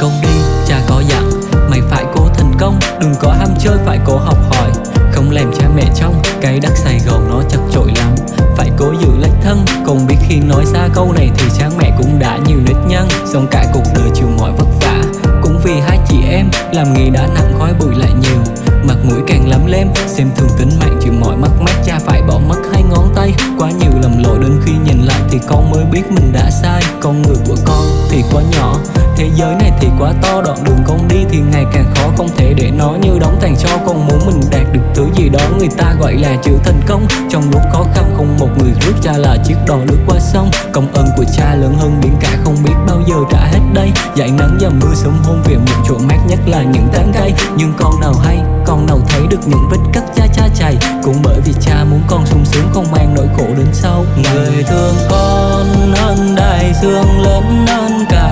công đi cha có dặn mày phải cố thành công đừng có ham chơi phải cố học hỏi. Không làm cha mẹ trong cái đất sài gòn nó chật chội lắm. Phải cố giữ lấy thân còn biết khi nói ra câu này thì cha mẹ cũng đã nhiều nếp nhân, xong cả cuộc đời chịu mọi vất vả cũng vì hai chị em làm nghề đã nặng khói bụi lại nhiều. Mặt mũi càng lắm lem xem thường tính mạng chịu mọi mất mát cha phải biết mình đã sai. Con người của con thì quá nhỏ, Thế giới này thì quá to. Đoạn đường con đi thì ngày càng khó, Không thể để nó như đóng tàn cho Con muốn mình đạt được thứ gì đó, Người ta gọi là chữ thành công. Trong lúc khó khăn, không một người rước cha là chiếc đò lướt qua sông. Công ơn của cha lớn hơn biển cả Không biết bao giờ trả hết đây. Dạy nắng và mưa sớm hôn về, một chỗ mát nhất là những tán cây. Nhưng con nào hay, con nào thấy được những vết cắt cha cha chày. Cũng bởi vì cha muốn con sung sướng, không mang nỗi khổ đến sau. Người thương con sương lớn non cả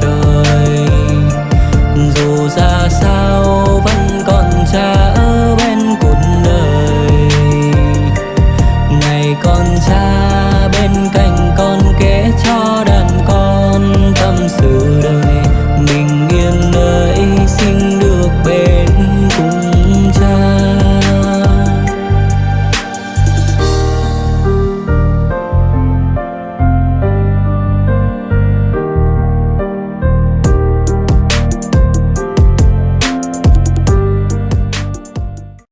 trời. Dù ra sao vẫn còn cha ở bên cuộc đời. Ngày con cha bên cạnh con kể cho